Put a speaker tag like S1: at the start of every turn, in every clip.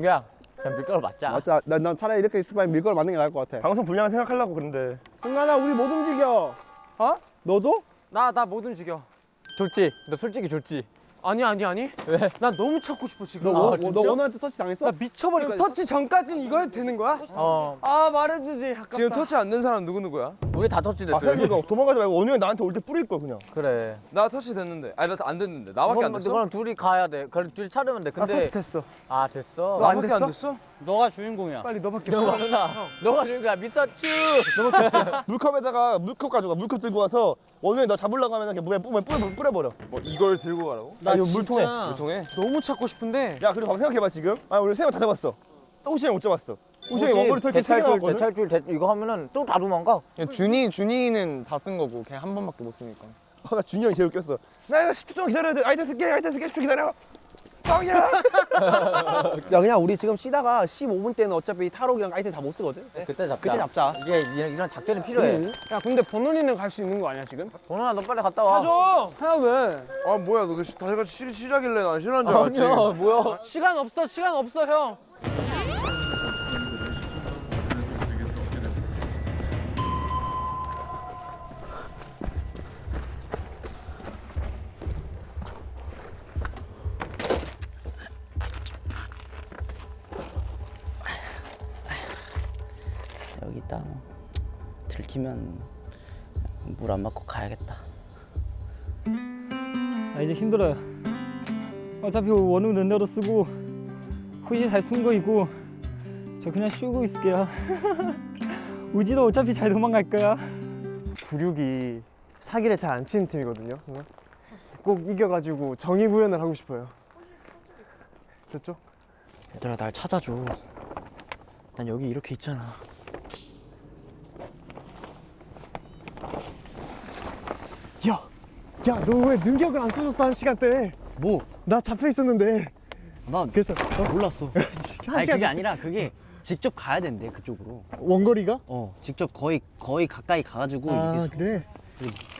S1: 민규야 그냥 밀가루 맞자
S2: 맞아. 난, 난 차라리 이렇게 있을 바에 밀가루 맞는 게 나을 것 같아.
S3: 방송 분량 생각하려고 그런데
S2: 승관아, 우리 못 움직여. 어? 너도?
S4: 나 나 못 움직여.
S1: 좋지 너 솔직히 좋지
S4: 아니 아니 아니.
S1: 왜?
S4: 나 너무 찾고 싶어 지금.
S2: 너,
S4: 아,
S2: 워-
S1: 진짜?
S2: 너 원우한테 터치 당했어?
S4: 나 미쳐버릴 거야.
S5: 터치 전까지는 이거 해도 되는 거야?
S1: 어
S4: 아 말해주지. 아깝다.
S5: 지금 터치 안 된 사람 누구 누구야?
S1: 우리 다 터치
S3: 아
S1: 됐어
S3: 그냥 이거 도망가지 말고 원우 형이 나한테 올 때 뿌릴 거 그냥
S1: 그래
S5: 나 터치 됐는데. 아니 나 안 됐는데. 나밖에 안
S1: 그럼,
S5: 됐어?
S1: 그럼 둘이 가야 돼 그럼 둘이 찾으면
S4: 돼나
S1: 근데
S4: 터치 됐어.
S1: 아 됐어
S5: 너안 됐어?
S1: 너가 주인공이야.
S4: 빨리 너밖에
S1: 너가
S4: 없어.
S1: 누나 너가 주인공이야. 미스터 츄!
S3: 물컵에다가 물컵 가져가. 물컵 들고 와서 형이 너 잡으려고 하면 그냥 물에 뿌려, 뿌려, 뿌려버려.
S5: 뭐 이걸 들고 가라고?
S3: 나 이거 물통에?
S5: 물통에?
S4: 너무 찾고 싶은데.
S3: 야 그리고 생각해봐 지금. 아 우리 세명다 잡았어. 호시 형 못 잡았어. 호시 형이 원거리 탈출 나왔거든.
S1: 대탈출 대, 이거 하면은 또 다 도망가?
S6: 준이 준이는 다 쓴 거고 걔한 번밖에 못 쓰니까.
S3: 아, 나 준이 형이 제일 웃겼어. 나 이거 10초 동안 기다려야 돼. 아이템 쓸게 아이템 쓸게 10초 기다려 빵이야
S2: 야, 그냥 우리 지금 쉬다가 15분 때는 어차피 탈옥이랑 아이템 다 못 쓰거든?
S1: 그때 잡자
S2: 그때 잡자.
S1: 이게 이런, 이런 작전이 필요해
S4: 야 근데 번원이는 갈 수 있는 거 아니야 지금?
S1: bon원아 너 빨리 갔다 와
S4: 줘. 해야 왜?
S5: 아 뭐야 너 다시 같이 쉬, 쉬자길래 난 싫어한 줄 알았지.
S1: 아니야 뭐야
S4: 시간 없어 시간 없어 형.
S7: 들키면 물 안 맞고 가야겠다
S8: 아 이제 힘들어요 어차피 원우 랜더로 쓰고 후시 잘 쓴거 있고 저 그냥 쉬고 있을게요 우지도 어차피 잘 도망갈 거야
S9: 96이 사기를 잘 안 치는 팀이거든요. 꼭 이겨가지고 정의 구현을 하고 싶어요. 됐죠?
S7: 얘들아 날 찾아줘 난 여기 이렇게 있잖아
S9: 야, 야, 너 왜 능력을 안 써줬어 한 시간대?
S7: 뭐?
S9: 나 잡혀 있었는데.
S7: 나
S9: 그래서 어?
S7: 몰랐어
S9: 한
S7: 아니
S9: 시간
S7: 그게
S9: 됐어.
S7: 아니라 그게 직접 가야 된대 그쪽으로
S9: 원거리가?
S7: 어 직접 거의 거의 가까이 가가지고
S9: 아
S7: 이게
S9: 그래.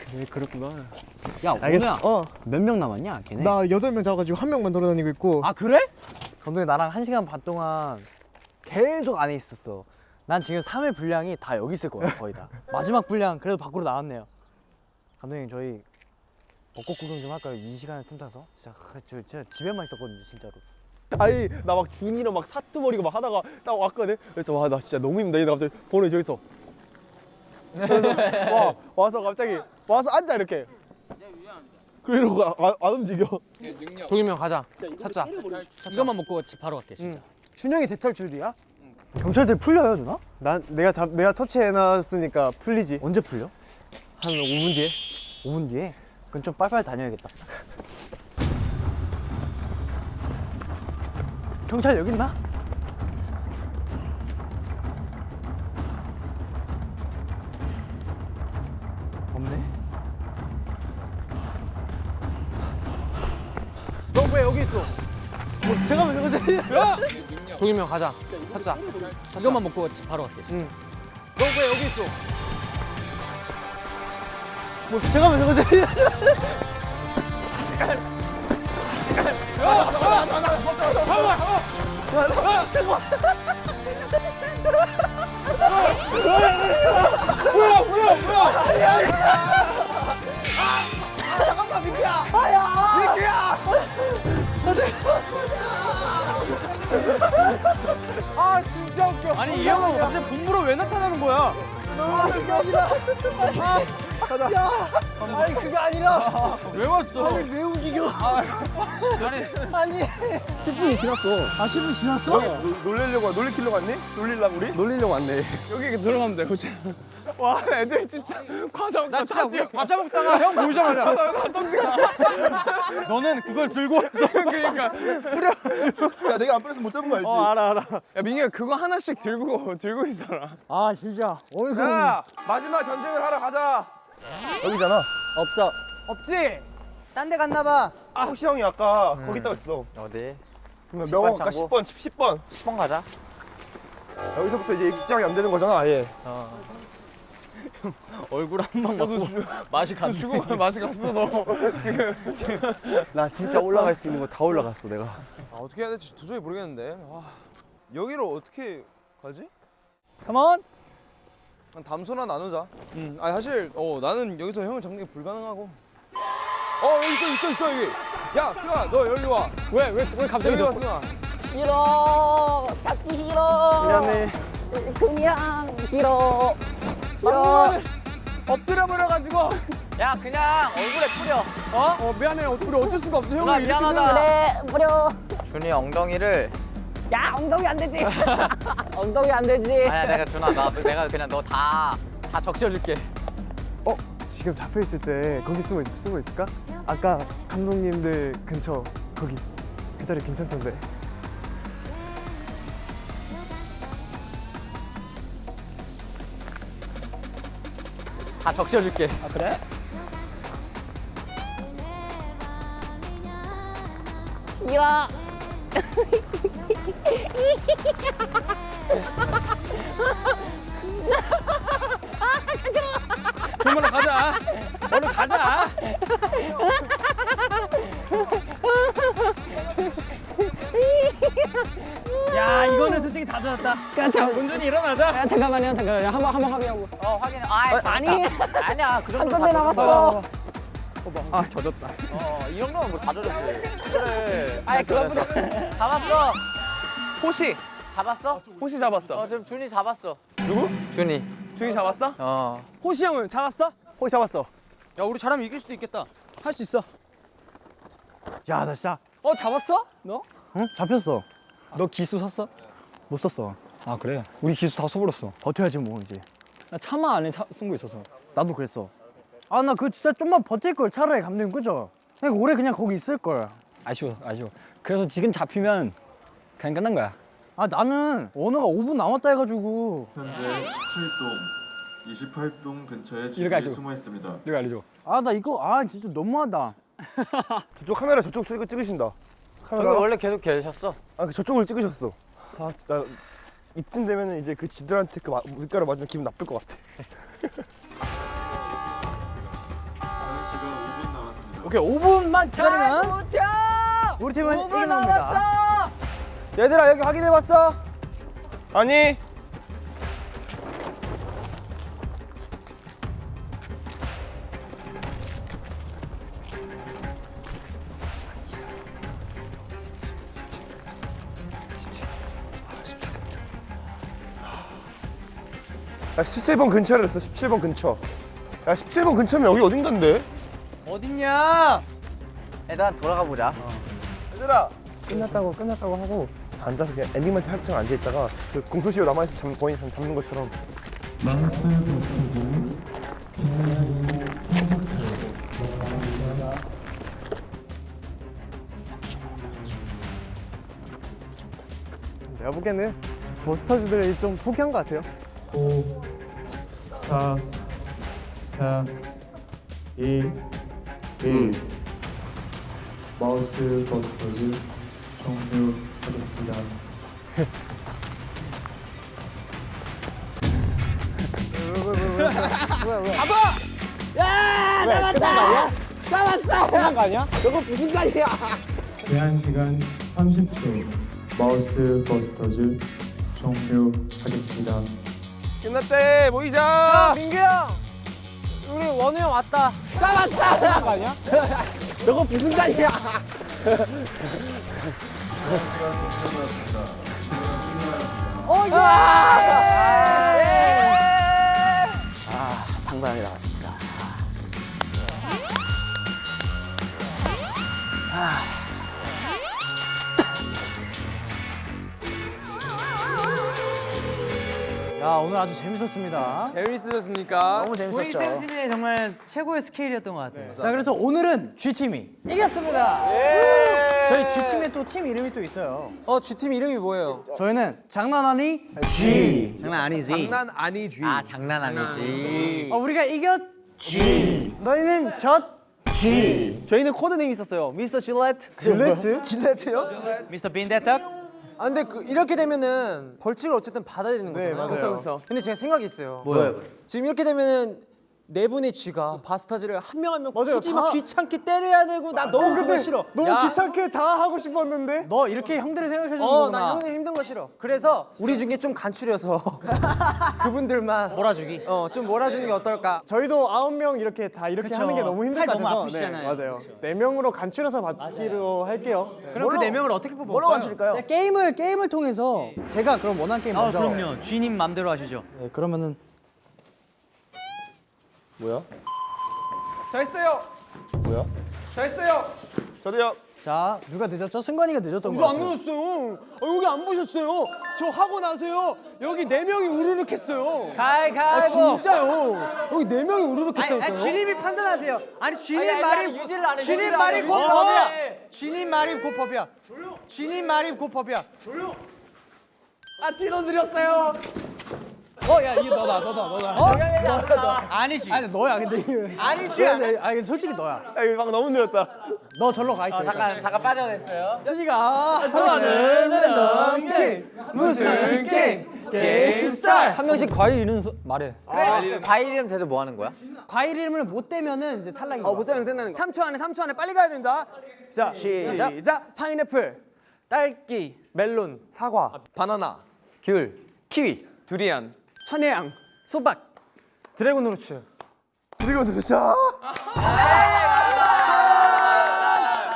S9: 그래 그렇구나.
S7: 야
S9: 알겠어. 어,
S7: 몇명 남았냐 걔네
S9: 나 여덟 명 잡아가지고 한 명만 돌아다니고 있고.
S7: 아 그래?
S10: 감독님 나랑 한 시간 반 동안 계속 안에 있었어. 난 지금 3회 분량이 다 여기 있을 거야 거의 다. 마지막 분량 그래도 밖으로 나왔네요. 감독님 저희 벚꽃 구경 좀 할까요? 이 시간에 틈타서? 진짜 아, 저 진짜 집에만 있었거든요 진짜로.
S2: 아니, 나 막 준이랑 막 사투버리고 막 하다가 딱 왔거든? 그래서 와, 나 진짜 너무 힘들다. 얘가 갑자기 번호 저기 있어. 그래서 와, 와서 갑자기 와서 앉아, 이렇게. 그리고 아, 아, 안 움직여.
S4: 동이 형 가자. 찾자.
S1: 이것만 먹고 집 바로 갈게 진짜
S4: 준영이 대탈출이야?
S10: 경찰들 풀려요 누나?
S9: 난 내가 잡 내가 터치해놨으니까 풀리지.
S10: 언제 풀려?
S9: 한 5분 뒤에.
S10: 5분 뒤에? 그럼 좀 빨리빨리 다녀야겠다. 경찰 여기 있나? 없네.
S4: 너 왜 여기 있어? 잠깐만 잠깐만. 동이형 가자. 찾자.
S1: 이것만 먹고 집 바로 갈게
S4: 응. 너 왜 여기 있어?
S2: 잠깐만, 잠깐만.
S4: 아니 이 형은 갑자기 본부로 왜 나타나는 거야?
S2: 아 니, 그게 아니라.
S4: 왜 왔어?
S2: 아니, 왜 움직여? 아니. 10분이 지났어. 아, 10분 지났어?
S3: 놀- 놀리려고 놀리키려고 왔니? 놀리려고 우리?
S2: 놀리려고 왔네.
S3: 여기 들어가면 돼 그치? 와 애들 진짜 과자 먹다
S4: 나 진짜 우리 과자 먹다가 형 보이자마자 너는 그걸 들고 와서 그러니까
S3: 야 내가 안 뿌렸으면 못 잡은 거 알지?
S5: 알아 알아. 야 민규야 그거 하나씩 들고 들고 있어라.
S8: 아 진짜 어이구
S3: 야 마지막 전쟁을 하러 가자 여기잖아
S1: 없어
S4: 없지?
S8: 딴 데 갔나 봐
S3: 아 호시 형이 아까 거기 있다고 했어
S1: 어디?
S3: 그러면 명언 아까
S1: 창고?
S3: 10번 10 번
S1: 10번 가자
S3: 여기서부터 이제 입장이 안 되는 거잖아 아예
S1: 얼굴 한방 먹고 맛이 갔네
S5: 죽어 맛이 갔어 너.
S9: 나 진짜 올라갈 수 있는 거 다 올라갔어 내가.
S5: 아, 어떻게 해야 될지 도저히 모르겠는데. 아, 여기로 어떻게 가지?
S8: Come on.
S5: 한 담소나 나누자. 음, 아 사실 어 나는 여기서 형을 잡는 게 불가능하고. 어 여기 있어 있어 있어 여기. 야 승아 너 여기 와.
S8: 왜 왜 왜 갑자기
S5: 여기 와
S8: 너-
S5: 승아.
S11: 싫어 찾기 싫어
S9: 미안해.
S11: 그냥 싫어
S5: 엎드려 버려가지고.
S11: 야 그냥 얼굴에 뿌려
S5: 어? 어 미안해 우리 어쩔 수가 없어 형을 이렇게
S11: 미안하다 그래 뿌려
S6: 준이 엉덩이를
S11: 야 엉덩이 안 되지 엉덩이 안 되지
S6: 아니야 내가 준아 나 내가 그냥 너 다 다 적셔줄게.
S9: 어 지금 잡혀 있을 때 거기 쓰고 있, 쓰고 있을까? 아까 감독님들 근처 거기 그 자리 괜찮던데.
S6: 다 적셔줄게.
S8: 아 그래?
S11: 싫 어
S5: 정말 가자. 얼른 가자.
S8: 야 이거는 솔직히 다 젖었다. 은준이 일어나자.
S11: 야 잠깐만요 잠깐만요 한번 한번 확인하고
S6: 어 확인. 아
S11: 아니
S6: 아니야
S11: 그한
S6: 정도
S11: 건데 남았어
S8: 아 젖었다.
S6: 어이 정도면 뭐다 젖었지. 그래.
S11: 아이 그거 뿌려
S6: 잡았어.
S5: 호시
S6: 잡았어?
S5: 호시 잡았어.
S6: 어 지금 준이 잡았어.
S5: 누구?
S6: 준이.
S5: 준이 잡았어?
S6: 어.
S5: 호시 형은 잡았어? 호시 잡았어.
S1: 야 우리 잘하면 이길 수도 있겠다. 할 수 있어.
S10: 야 나 진짜
S8: 어 잡았어? 너?
S10: 응? 잡혔어.
S8: 너 기수 샀어?
S10: 못 썼어.
S8: 아 그래? 우리 기수 다 써버렸어.
S10: 버텨야지 뭐 이제.
S8: 나 차마 안에 차, 쓴거 있어서.
S10: 나도 그랬어. 아 나 그거 진짜 좀만 버틸 걸 차라리 감독님 그죠? 그냥 오래 그냥 거기 있을 걸.
S8: 아쉬워 아쉬워. 그래서 지금 잡히면 그냥 끝난 거야.
S10: 아 나는 원호가 5분 남았다 해가지고
S12: 현재 7동 28동 근처에
S8: 하죠.
S12: 숨어 있습니다.
S8: 내가 알려줘.
S10: 아 나 이거 아 진짜 너무하다.
S3: 저쪽 카메라 저쪽 찍, 찍으신다. 카메라.
S6: 원래 계속 계셨어.
S3: 아, 그 저쪽을 찍으셨어. 아, 나 이쯤 되면은 이제 그 지들한테 그 마- 물가루 맞으면 기분 나쁠 것 같아.
S10: 오케이 5분만 기다리면 우리 팀은 이기는 겁니다.
S5: 얘들아 여기 확인해봤어? 아니.
S3: 야, 17번 근처를 했어. 17번 근처. 야, 17번 근처면 여기 어딘간데?
S10: 어딨냐? 일단 돌아가 보자.
S3: 얘들아. 끝났다고 끝났다고 하고 앉아서 그냥 엔딩 멘트 할줄 앉아 있다가 그 공소시효 남아 있어 잡, 거의 잡는 것처럼
S12: 마우스
S9: 내가 보기에는 버스터즈들이 좀 포기한 것 같아요.
S12: 5 4 3 2 1 마우스 버스터즈 종료하겠습니다. 제한 시간 30초. 마우스 버스터즈 종료하겠습니다.
S5: 끝났대 모이자.
S6: 민규 형. 우리 원우 형 왔다.
S7: 아 당당하게 나왔습니다.
S10: 야 오늘 아주 재밌었습니다.
S5: 재밌으셨습니까?
S10: 너무 재밌었죠.
S4: 세븐틴의 정말 최고의 스케일이었던 것 같아요.
S10: 자 그래서 오늘은 G 팀이 이겼습니다. 저희 G 팀에 또팀 이름이 또 있어요.
S4: 어, G팀 이름이 뭐예요?
S10: 저희는 장난 아니 G.
S4: 장난 아니지.
S5: 장난 아니지.
S6: 아 장난 아니지.
S10: 어, 우리가 이겼 G. 너희는 졌 G.
S4: 저희는 코드네임 있었어요. 미스터 질렛.
S9: 질레트?
S10: 질레트요?
S4: 미스터 빈데탑. 아 근데 그 이렇게 되면은 벌칙을 어쨌든 받아야 되는 거잖아요.
S9: 맞아요.
S4: 그렇죠, 그렇죠. 근데 제가 생각이 있어요.
S10: 뭐요?
S4: 지금 이렇게 되면은 네 분의 쥐가 바스타즈를 한 명 한명
S9: 맞아요,
S4: 굳이 막
S9: 다-
S4: 귀찮게 때려야 되고 나 너무 그거 싫어.
S9: 너무 귀찮게 다 하고 싶었는데.
S10: 너 이렇게 형들을 생각해 주는
S4: 어,
S10: 거구나.
S4: 나 형님 힘든 거 싫어. 그래서 우리 중에 좀 간추려서 그분들만
S10: 몰아주기.
S4: 어, 좀 몰아주는 게 어떨까?
S9: 저희도 아홉 명 이렇게 다 이렇게
S10: 그쵸.
S9: 하는 게 너무 힘들
S10: 팔
S9: 것
S10: 너무
S9: 같아서
S10: 아프시잖아요.
S9: 네, 맞아요. 네 명으로 간추려서 받기로 할게요.
S10: 그럼 그 네 명을 어떻게 뽑을까요?
S7: 뭘로 간출까요?
S10: 그냥 게임을 게임을 통해서 제가 그럼 원하는 게임
S1: 아
S10: 먼저.
S1: 그럼요. 주인님 맘대로 하시죠.
S10: 네, 그러면은
S3: 뭐야?
S5: 잘했어요.
S3: 뭐야?
S5: 잘했어요.
S3: 저도요.
S10: 자 누가 늦었죠? 승관이가 늦었던
S9: 거저안
S10: 같아요.
S9: 늦었어요. 어, 여기 안 보셨어요? 저 하고 나서요. 여기 네 명이 우르륵 했어요.
S11: 가이
S9: 아. 진짜요. 여기 네 명이 우르륵 했다니까요.
S10: 주님이 판단하세요. 아니 주님
S11: 아니,
S10: 말이
S11: 아니, 유지를 안 해,
S10: 주님
S11: 유지를
S10: 말이
S11: 해.
S10: 곧
S11: 어.
S10: 법이야. 주님 말이 곧 법이야. 주님 말이 곧 법이야.
S9: 아 뒤로 느렸어요.
S10: 어 야 이거 너다 너다 너다.
S1: 아니지.
S10: 아니 너야 근데. 아니지. 아니 아니, 솔직히 너야.
S3: 야, 이거 방 너무 느렸다.
S10: 너 절로 가 있어.
S11: 잠깐 잠깐 빠져냈어요.
S10: 수지가 좋아하는 랜덤 게임 무슨 게임? 게임 스타트.
S8: 한 명씩 과일 이름 서- 말해.
S11: 과일 이름 대도 뭐 하는 거야?
S10: 과일 이름을 못 대면은 이제 탈락인 거야.
S9: 못 대면 된다는 거.
S10: 3초 안에 3초 안에 빨리 가야 된다.
S9: 자
S10: 시작.
S9: 시작. 파인애플,
S11: 딸기,
S9: 멜론, 사과,
S5: 바나나.
S9: 귤, 키위, 두리안, 천혜향,
S10: 수박. dragon fruits.
S3: 그리고 누구죠?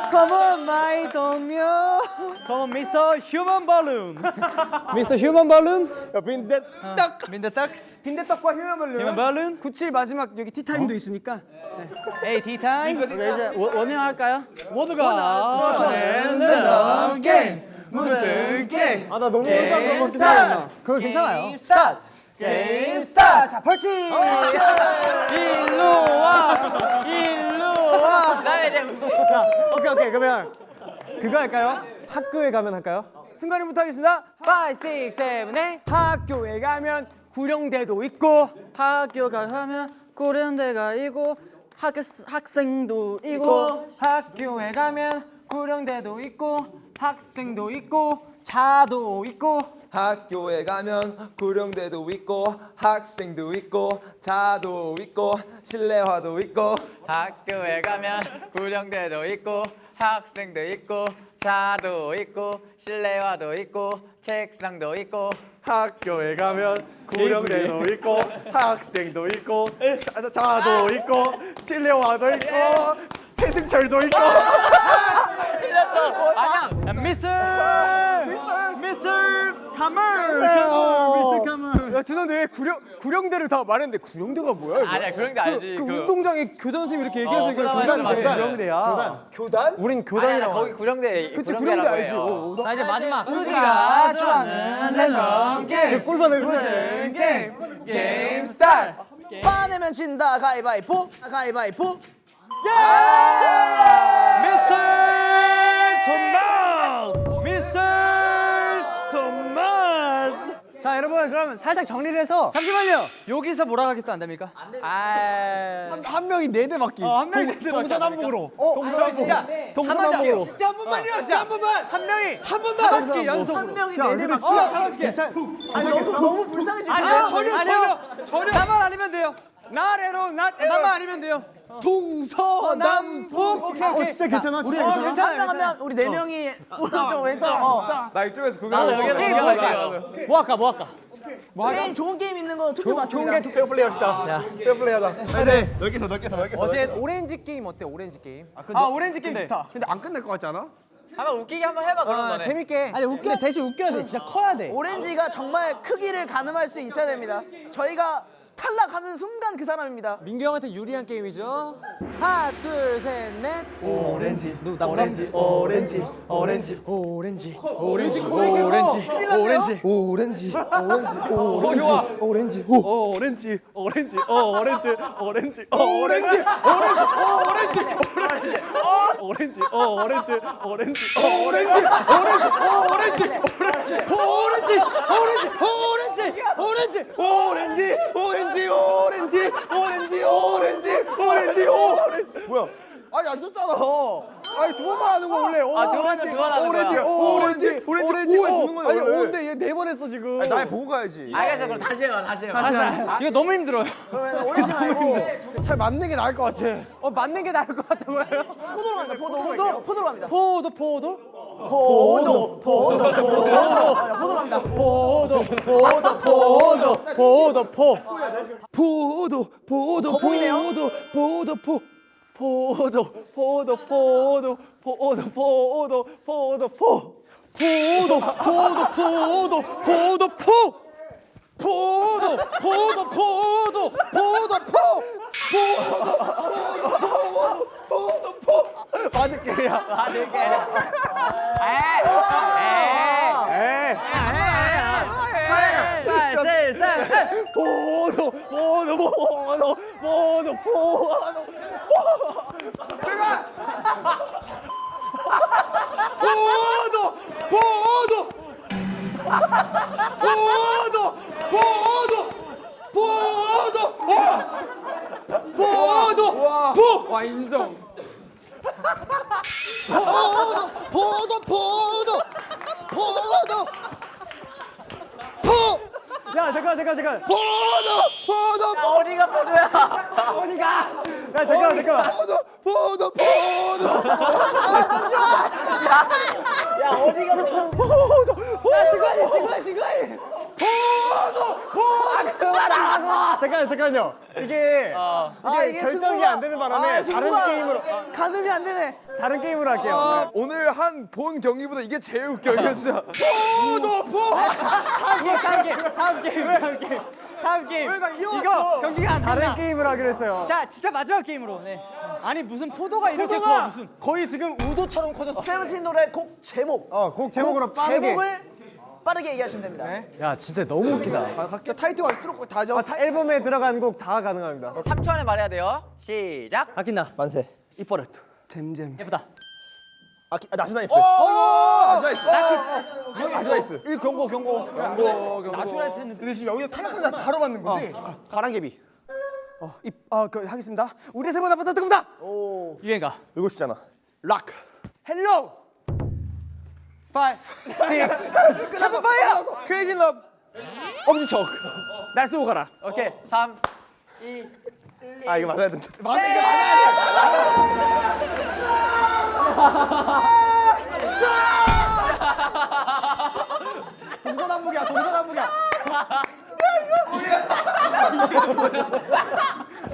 S10: Come on my 동료.
S1: Come on, Mr. Human Balloon.
S8: Mr. Human Balloon.
S3: 야, 빈대떡.
S1: 빈대떡스.
S9: 빈대떡과 Human Balloon.
S1: Human Balloon.
S9: 97 마지막 여기 티타임도 있으니까.
S1: Hey, tea time.
S11: 이제 원- 원형 할까요?
S10: 모두가 좋아하는 게임. 무슨 게임?
S9: 아나 너무 어려운 거 같긴 해.
S10: 그거 괜찮아요.
S11: 스타트.
S10: 게임 스타트. 자, 벌칙.
S1: 일로 와. 일로 와.
S11: 나 이제
S9: 오케이 오케이 그러면 그거 할까요? 학교에 가면 할까요?
S10: 순간이부터 하겠습니다.
S11: 5, 6, 7, 8
S10: 학교에 가면 구령대도 있고
S11: 학교에 가면 구령대가 있고 학, 학생도 있고 학교에 가면 구령대도 있고 학생도 있고 차도 있고
S5: 학교에 가면 구령대도 있고 학생도 있고 자도 있고 실내화도 있고
S11: 학교에 가면 구령대도 있고 학생도 있고 차도 있고 실내화도 있고 책상도 있고
S3: 학교에 가면 구령대도 있고 학생도 있고 자, 자도 있고 실내화도 있고 최승철도 있고
S11: 아냥
S1: Mr. Mr. Kamer. Mr. Kamer.
S9: 야 준호 왜 구령 구령대를 다 말했는데 구령대가 뭐야? 이거?
S11: 아니야 그런 게 알지
S9: 그, 운동장에 교장 선생님 이렇게
S11: 어,
S9: 얘기하시니까
S11: 맞아,
S9: 교단
S11: 맞아.
S9: 구령대야. 교단?
S10: 우린 교단이라고.
S11: 거기 구령대
S9: 그치 구령대 알지. 어, 어,
S10: 자 이제 마지막
S11: 우리가 좋아하는 랜덤 게임
S10: 꿀밤을 무슨 게임? 게임 스타트. 빠내면 진다 가위바위보 가위바위보.
S1: Mr. Thomas.
S10: 자 여러분 그러면 살짝 정리를 해서
S1: 잠시만요. 여기서 몰아가기도 안 됩니까?
S9: 아한 명이 네 대 맞기.
S1: 어, 한 명이 네대
S9: 동서남북으로. 어, 동서남북.
S1: 진짜
S9: 동서남북으로.
S1: 진짜 한 번만요. 진짜 한 번만. 한 명이 한 번만. 다섯 개 연속으로.
S10: 한 명이
S9: 야,
S10: 네대 맞고.
S9: 진짜 다섯 개. 괜찮.
S10: 아니 너무 너무 불쌍해지.
S1: 아니요 전혀 전혀 전혀. 나만 아니면 돼요.
S9: 나래로 나
S1: 나만 아니면 돼요.
S9: 동서남북. 오케이 오케이. 어 진짜 괜찮아.
S10: 우리
S9: 진짜 괜찮아.
S10: 한명 하면 우리 네 명이 오른쪽 왼쪽. 어.
S5: 나 이쪽에서 그거
S11: 나도 여기
S5: 하고
S11: 여기
S5: 있어.
S11: 할게요.
S1: 뭐 할까 뭐 할까?
S10: 게임 좋은 게임 있는 거 투표 받습니다.
S3: 페어 플레이 합시다. 페어 플레이 하자. 네. 넓게서 넓게서 넓게서.
S4: 어제 오렌지 게임 어때? 오렌지 게임.
S9: 아 오렌지 게임 좋다.
S3: 근데 안 끝날 것 같지 않아?
S11: 한번 웃기게 한번 해봐 그런
S4: 어,
S11: 거네
S4: 재밌게.
S10: 아니 웃겨 대신 웃겨야 돼. 진짜 커야 돼.
S13: 오렌지가 정말 크기를 가늠할 수 있어야 됩니다. 저희가 탈락하는 순간 그 사람입니다.
S4: 민규 형한테 유리한 게임이죠. 하나, 둘, 셋, 넷.
S3: 오렌지.
S4: 누나
S3: 오렌지. 오렌지. 오렌지.
S10: 오렌지.
S3: 오렌지.
S1: 오렌지 오렌지.
S3: 오렌지. 오렌지. 오렌지. 오렌지. 오. 오렌지. 오렌지. 오 오렌지. 오렌지. 오 오렌지. 오렌지. 오 오렌지. 오렌지. 오 오렌지. 오렌지. 오 오렌지. 오렌지. 오렌지. 오렌지. 오렌지. 오렌지. 오렌지. 오렌지. 오렌지. 오렌지. 오렌지. 오렌지. 오렌지. 오렌지. 오렌지. 오. 뭐야?
S1: 아니 안 줬잖아. 아니 두 번만 하는 거 원래. 오,
S6: 아, 두 번,
S1: 오렌지,
S6: 두번 하는
S1: 오렌지,
S6: 거야.
S1: 오, 오렌지, 오렌지,
S5: 오렌지,
S1: 오가
S5: 오.
S1: 주는 거네. 아니
S5: 원래.
S1: 오인데 얘 네 번 했어 지금.
S5: 아니, 날 보고 가야지.
S6: 알겠어 그럼 다시 해요 다시 해요
S14: 이거 너무 힘들어요.
S13: 그러면 오렌지 말고
S1: 잘 맞는 게 나을 것 같아.
S10: 어 맞는 게 나을 것 같다고요?
S13: 포도로 갑니다. 포도. 포도. 포도로 갑니다.
S10: 포도 포도
S13: 포도. 포도. 포도. 포도로 갑니다.
S10: 포도 포도 포도 포도 포
S3: 포도 포도. 포도 포도 포 포도 포도 포도 포도 포도 포도 포
S10: 포도 포도 포도 포도 포도 포 포도 포도 포도 포! 포!
S1: 맞을게요.
S3: 맞을게. 보노 보노 보노 보노 보노 제발 보노 보노 보노 보노 보노 와 인정.
S10: 포도 포도 포도. 포도. 포
S1: 야 잠깐 잠깐 잠깐.
S10: 포도 포도
S6: 어디가 포도야?
S1: 어디가? 야 잠깐 잠깐.
S10: 포도 포도 포도.
S6: 야 어디가 포도
S1: 야 시간이 시간 시간이. 잠깐 잠깐요. 이게 이게, 결정이
S13: 승부가-
S1: 안 되는 바람에
S13: 아,
S1: 다른 게임으로
S13: 가늠이 안 되네.
S1: 다른 게임으로 할게요.
S5: 아, 오늘 한 본 경기보다 이게 제일 웃겨. 이거 진짜. 포도 포.
S1: 다음 게임 다음 게임 다음 게임 다음 게임.
S5: 왜 나 이거
S9: 이거 경기가 안
S1: 다른
S9: 된다.
S1: 게임을 하기로 했어요.
S9: 자, 진짜 마지막 게임으로. 네. 아니 무슨 포도가 이렇게 커
S1: 포도가
S9: 무슨?
S1: 거의 지금 우도처럼 커졌어.
S13: 세븐틴 노래 곡 제목.
S1: 어, 곡 제목으로
S13: 곡
S1: 빠르게.
S13: 제목을 빠르게 얘기하시면 됩니다.
S10: 야 진짜 너무 웃기다
S5: 아, 각자 타이틀 수록곡 다 적.
S1: 아, 다 앨범에 들어간 곡 다 가능합니다.
S6: 3초 안에 말해야 돼요 시작
S10: 아낀다
S3: 만세
S1: 이뻐를. 잼잼.
S10: 예쁘다
S3: 아, 아 아주 nice
S5: 어, 아주 nice.
S3: 아주 nice 이
S5: 경고 경고 경고 경고.
S9: 나추라스 했는데.
S1: 근데 지금 여기서 탈락한 사람 바로 맞는 거지?
S3: 가랑개비
S1: 어, 이, 아, 그 하겠습니다. 우리의 세번 앞에 뜨겁다.
S13: 오.
S10: 유행가
S3: 이거 있잖아
S1: 락. 헬로. 파 이. 시. 캡프 파이어.
S3: 크레이지 러브
S1: 엄지척. 날 쏘고 가라.
S6: 오케이
S3: 3아 이거 맞아야 된다
S1: 동서남북이야. 동서남북이야.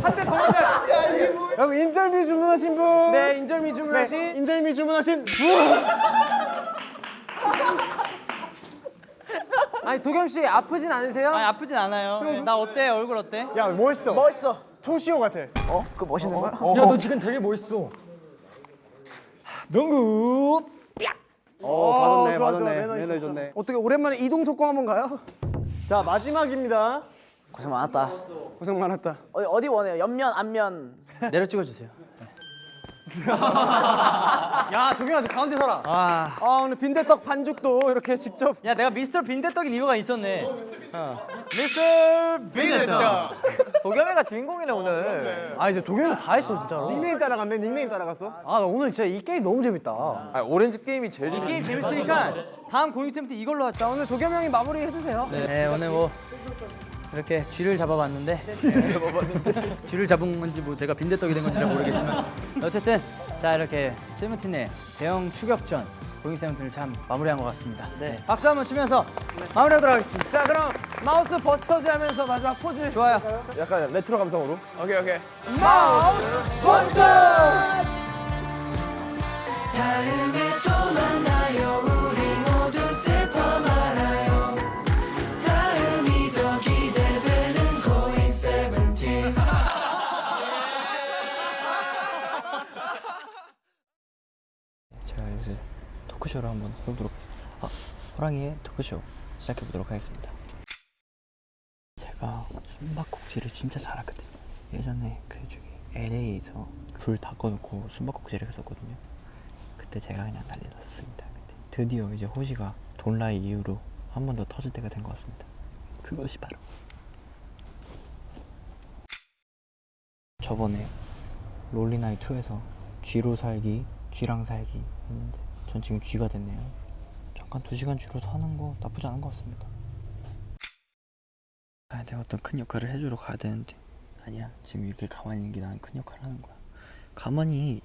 S1: 한대더 맞아. 여러분 인절미 주문하신 분.
S10: 네 인절미 주문하신
S1: 네, 인절미 주문하신 분.
S10: 아니 도겸 씨 아프진 않으세요?
S9: 아니 아프진 않아요. 네. 나 어때? 얼굴 어때?
S1: 야 멋있어.
S13: 멋있어.
S1: 토시오 같아.
S13: 어? 그 멋있는 거야?
S1: 야너 지금 되게 멋있어. 농구. 어 받았네
S10: 좋아,
S1: 받았네
S10: 매너
S1: 매너
S10: 있었어.
S1: 좋네. 어떻게 오랜만에 이동 속공 한번 가요? 자 마지막입니다.
S13: 고생 많았다.
S1: 고생 많았다.
S13: 어디, 어디 원해요? 옆면, 앞면.
S10: 내려 찍어주세요 야 도겸아 너 가운데 서라
S9: 아,
S1: 아 오늘 빈대떡 반죽도 이렇게 직접.
S9: 야 내가 미스터 빈대떡인 이유가 있었네.
S10: 미스터 빈대떡
S6: 도겸이가 주인공이네 오늘
S10: 아 이제 도겸이가 다 했어 진짜로
S1: 닉네임 따라갔네. 닉네임 따라갔어.
S10: 아나 오늘 진짜 이 게임 너무 재밌다
S5: 아 오렌지 게임이 제일
S9: 이 게임 재밌으니까 다음 고잉쌤 때 이걸로 하자. 오늘 도겸 형이 마무리 해주세요.
S10: 네 오늘 뭐 이렇게 쥐를 잡아봤는데 쥐를 잡아봤는데 쥐를 잡은 건지 뭐 제가 빈대떡이 된 건지 잘 모르겠지만 어쨌든 자 이렇게 세븐틴의 대형 추격전 고잉 세븐틴을 참 마무리한 것 같습니다. 네. 박수 한번 치면서 마무리하도록 하겠습니다.
S1: 자 그럼 Mouse Busters 하면서 마지막 포즈.
S10: 좋아요.
S3: 약간 레트로 감성으로
S5: 오케이 오케이.
S1: Mouse Buster.
S15: 다
S7: 토크쇼를 한번 해보도록 하겠습니다. 아, 호랑이의 토크쇼 시작해보도록 하겠습니다. 제가 숨바꼭질을 진짜 잘하거든요. 예전에 그 저기 LA에서 불 다 꺼놓고 숨바꼭질을 했었거든요. 그때 제가 그냥 난리 났습니다. 드디어 이제 호시가 돈라이 이후로 한 번 더 터질 때가 된 것 같습니다. 그것이 바로 저번에 롤리나이 2에서 G로 살기, G랑 살기 했는데 전 지금 G가 됐네요. 잠깐 두 시간 G로 사는 거 나쁘지 않은 것 같습니다. 아, 내가 어떤 큰 역할을 해주러 가야 되는데 아니야 지금 이렇게 가만히 있는 게 나는 큰 역할을 하는 거야. 가만히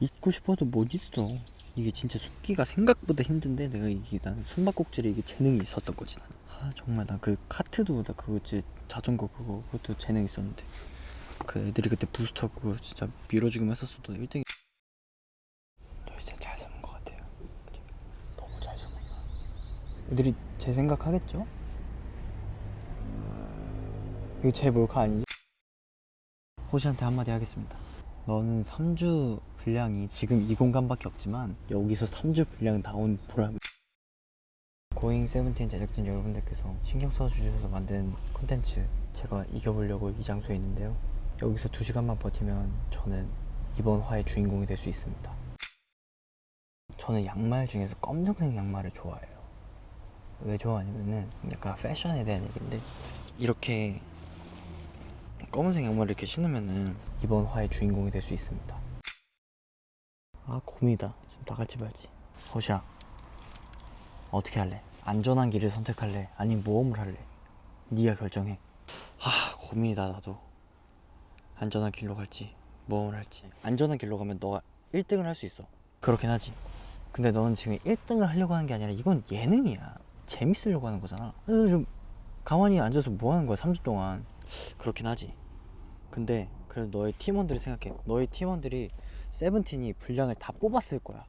S7: 있고 싶어도 못 있어. 이게 진짜 숨기가 생각보다 힘든데 내가 이게 나는 숨바꼭질에 이게 재능이 있었던 거지 나는. 아 정말 나 그 카트도 나 그거 지 자전거 그거 그것도 재능 있었는데 그 애들이 그때 부스터 그거 진짜 밀어주기만 했었어도 1등. 너 진짜 잘 쓰는 것 같아요. 그치? 너무 잘 쓰는 거야. 애들이 제 생각 하겠죠? 이거 제 몰카 아니지? 호시한테 한마디 하겠습니다. 너는 3주 분량이 지금 이 공간밖에 없지만 여기서 3주 분량 나온 보람이 고잉 세븐틴 제작진 여러분들께서 신경 써주셔서 만든 콘텐츠 제가 이겨보려고 이 장소에 있는데요 여기서 2시간만 버티면 저는 이번 화의 주인공이 될 수 있습니다 저는 양말 중에서 검정색 양말을 좋아해요 왜 좋아하냐면은 약간 패션에 대한 얘기인데 이렇게 검은색 양말을 이렇게 신으면은 이번 화의 주인공이 될 수 있습니다. 아 고민이다. 지금 나갈지 말지. 호시야 어떻게 할래? 안전한 길을 선택할래? 아니면 모험을 할래? 네가 결정해. 아 고민이다 나도. 안전한 길로 갈지 모험을 할지. 안전한 길로 가면 너가 1등을 할 수 있어. 그렇긴 하지. 근데 너는 지금 1등을 하려고 하는 게 아니라 이건 예능이야 재밌으려고 하는 거잖아. 그래서 좀 가만히 앉아서 뭐 하는 거야 3주 동안? 그렇긴 하지. 근데 그래도 너의 팀원들을 생각해. 너의 팀원들이 세븐틴이 분량을 다 뽑았을 거야.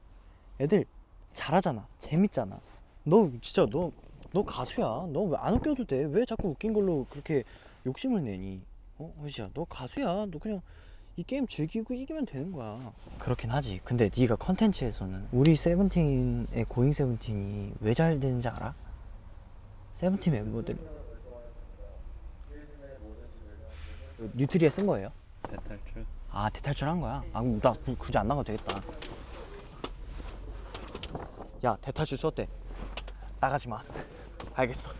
S7: 애들 잘하잖아. 재밌잖아. 너 진짜 너 너 가수야. 너 왜 안 웃겨도 돼 왜 자꾸 웃긴 걸로 그렇게 욕심을 내니? 어? 호시야 너 가수야. 너 그냥 이 게임 즐기고 이기면 되는 거야. 그렇긴 하지. 근데 네가 컨텐츠에서는 우리 세븐틴의 고잉 세븐틴이 왜 잘 되는지 알아? 세븐틴 멤버들이 뉴트리에 쓴 거예요?
S4: 대탈출?
S7: 아 대탈출 한 거야? 아 그럼 나 구- 굳이 안 나가도 되겠다. 야 대탈출 썼대. 나가지 마. 알겠어